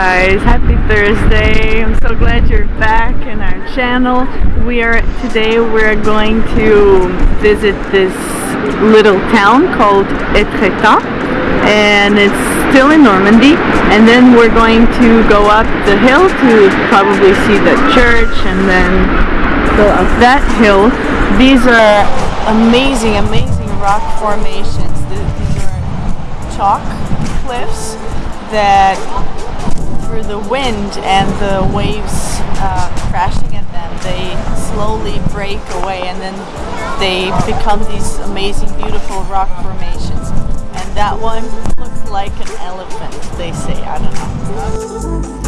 Guys, happy Thursday. I'm so glad you're back in our channel. We are today we're going to visit this little town called Etretat and it's still in Normandy and then we're going to go up the hill to probably see the church and then go up that hill. These are amazing, amazing rock formations. These are chalk cliffs that through the wind and the waves uh, crashing at them, they slowly break away and then they become these amazing, beautiful rock formations. And that one looks like an elephant, they say. I don't know.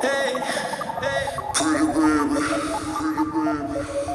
Hey, hey. Pretty baby, pretty baby.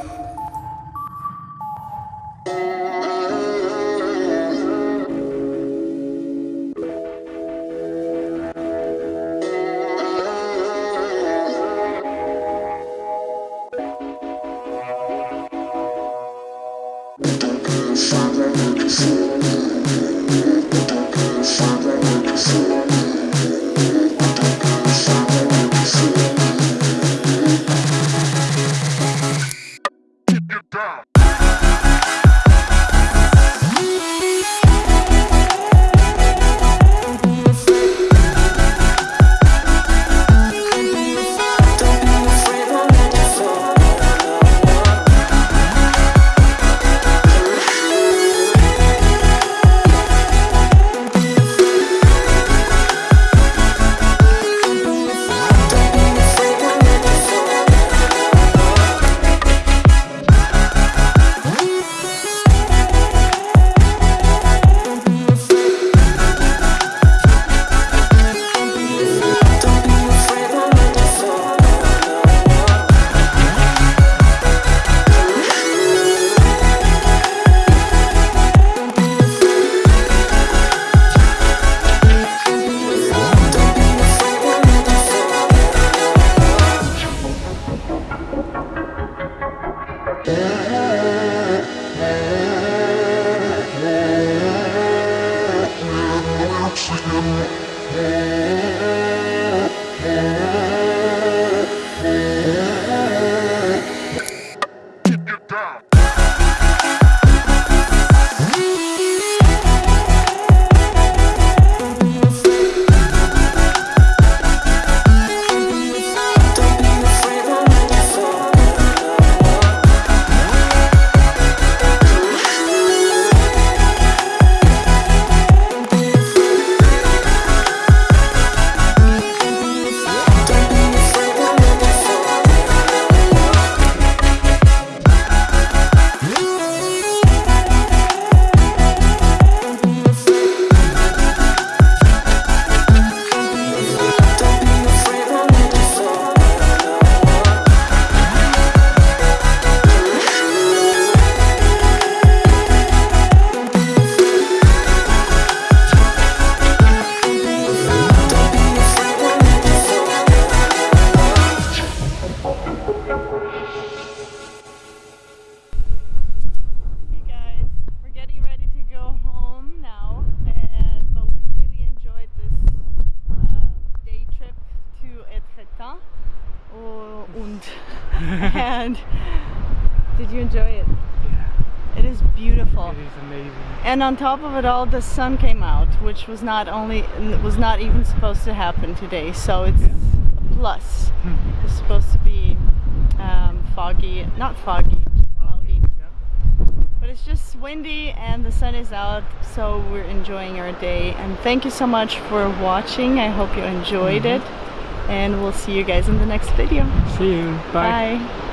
Und. and did you enjoy it? Yeah. It is beautiful. It is amazing. And on top of it all, the sun came out, which was not only was not even supposed to happen today. So it's yeah. a plus. Hmm. it's supposed to be um, foggy, not foggy, cloudy. Yeah. But it's just windy and the sun is out, so we're enjoying our day. And thank you so much for watching. I hope you enjoyed mm -hmm. it. And we'll see you guys in the next video. See you. Bye. Bye.